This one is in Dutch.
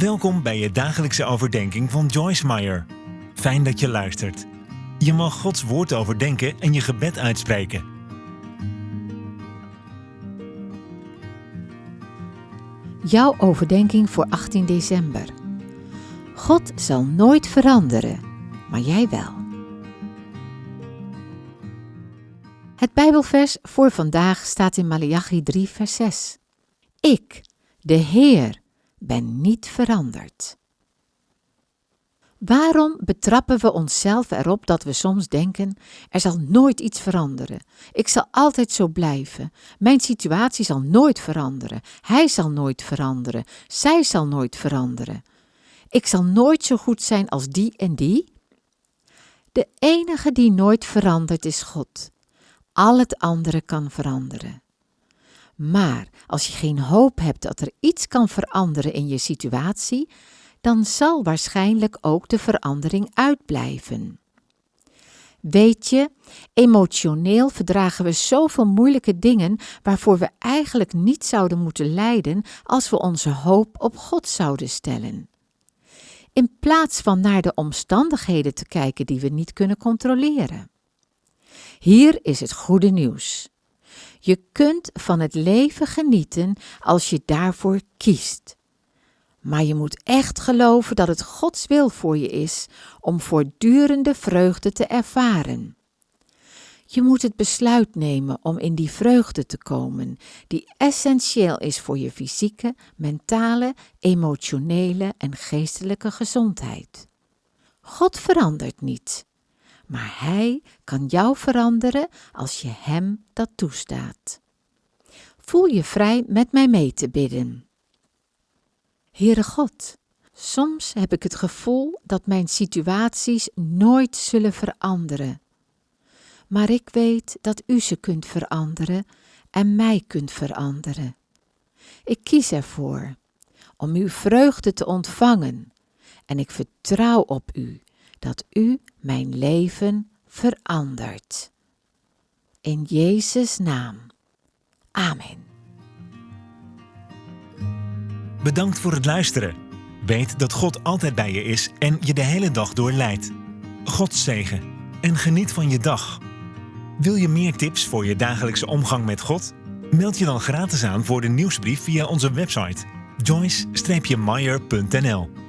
Welkom bij je dagelijkse overdenking van Joyce Meyer. Fijn dat je luistert. Je mag Gods woord overdenken en je gebed uitspreken. Jouw overdenking voor 18 december. God zal nooit veranderen, maar jij wel. Het Bijbelvers voor vandaag staat in Malachi 3, vers 6. Ik, de Heer, ben niet veranderd. Waarom betrappen we onszelf erop dat we soms denken: er zal nooit iets veranderen. Ik zal altijd zo blijven. Mijn situatie zal nooit veranderen. Hij zal nooit veranderen. Zij zal nooit veranderen. Ik zal nooit zo goed zijn als die en die. De enige die nooit verandert is God. Al het andere kan veranderen. Maar als je geen hoop hebt dat er iets kan veranderen in je situatie, dan zal waarschijnlijk ook de verandering uitblijven. Weet je, emotioneel verdragen we zoveel moeilijke dingen waarvoor we eigenlijk niet zouden moeten lijden als we onze hoop op God zouden stellen. In plaats van naar de omstandigheden te kijken die we niet kunnen controleren. Hier is het goede nieuws. Je kunt van het leven genieten als je daarvoor kiest. Maar je moet echt geloven dat het Gods wil voor je is om voortdurende vreugde te ervaren. Je moet het besluit nemen om in die vreugde te komen, die essentieel is voor je fysieke, mentale, emotionele en geestelijke gezondheid. God verandert niet maar Hij kan jou veranderen als je Hem dat toestaat. Voel je vrij met mij mee te bidden. Heere God, soms heb ik het gevoel dat mijn situaties nooit zullen veranderen. Maar ik weet dat U ze kunt veranderen en mij kunt veranderen. Ik kies ervoor om uw vreugde te ontvangen en ik vertrouw op U dat U mijn leven verandert. In Jezus' naam. Amen. Bedankt voor het luisteren. Weet dat God altijd bij je is en je de hele dag door leidt. God zegen en geniet van je dag. Wil je meer tips voor je dagelijkse omgang met God? Meld je dan gratis aan voor de nieuwsbrief via onze website joyce-meyer.nl